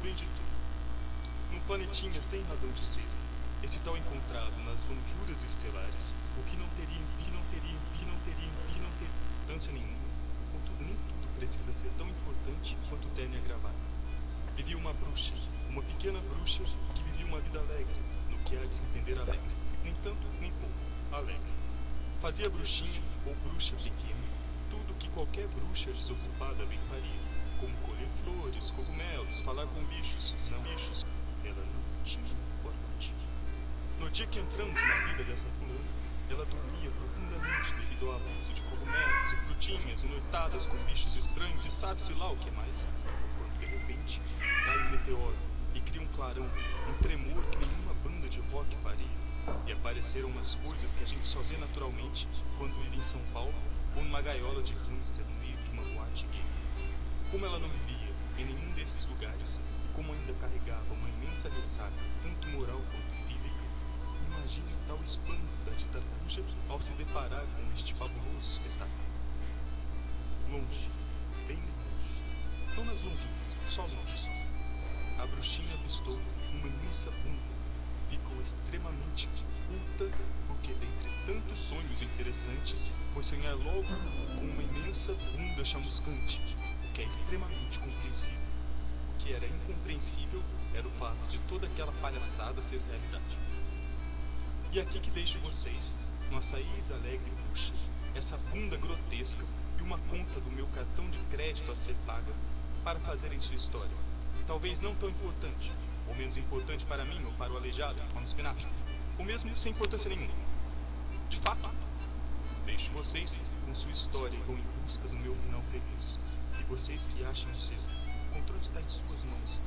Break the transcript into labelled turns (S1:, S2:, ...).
S1: bem dito. Num planetinha sem razão de ser, esse tal encontrado nas lonjuras estelares, o que não teria, que não teria, que não teria, que não teria importância nenhuma, contudo nem tudo precisa ser tão importante quanto o terno e a gravata. Vivia uma bruxa, uma pequena bruxa que vivia uma vida alegre, no que há de se entender alegre, nem tanto nem pouco, alegre. Fazia bruxinha ou bruxa pequena tudo que qualquer bruxa desocupada bem faria, como colher flores, cogumelos, falar com bichos, não bichos, ela não tinha porte. No dia que entramos na vida dessa fulana, ela dormia profundamente devido ao abuso de cogumelos e frutinhas e noitadas com bichos estranhos e sabe-se lá o que mais. Quando de repente cai um meteoro e cria um clarão, um tremor que nenhuma banda de rock faria. E apareceram umas coisas que a gente só vê naturalmente quando vive em São Paulo ou numa gaiola de hamsters no meio de uma boate gay. Como ela não vivia em nenhum desses lugares, e como ainda carregava uma imensa ressaca, tanto moral quanto física, imagine tal espanto da dita cuja ao se deparar com este fabuloso espetáculo. Longe, bem longe, não nas lonjuras, só longe só, a bruxinha avistou uma imensa bunda. Ficou extremamente culta porque dentre tantos sonhos interessantes foi sonhar logo com uma imensa bunda chamuscante, que é extremamente compreensível. O que era incompreensível era o fato de toda aquela palhaçada ser realidade. E aqui que deixo vocês, nossa ex-alegre bucha, essa bunda grotesca e uma conta do meu cartão de crédito a ser paga para fazerem sua história. Talvez não tão importante, ou menos importante para mim ou para o aleijado, como espinafre, ou mesmo sem importância nenhuma. De fato, deixo vocês com sua história e vão em busca do meu final feliz. Vocês que acham o seu, o controle está em suas mãos.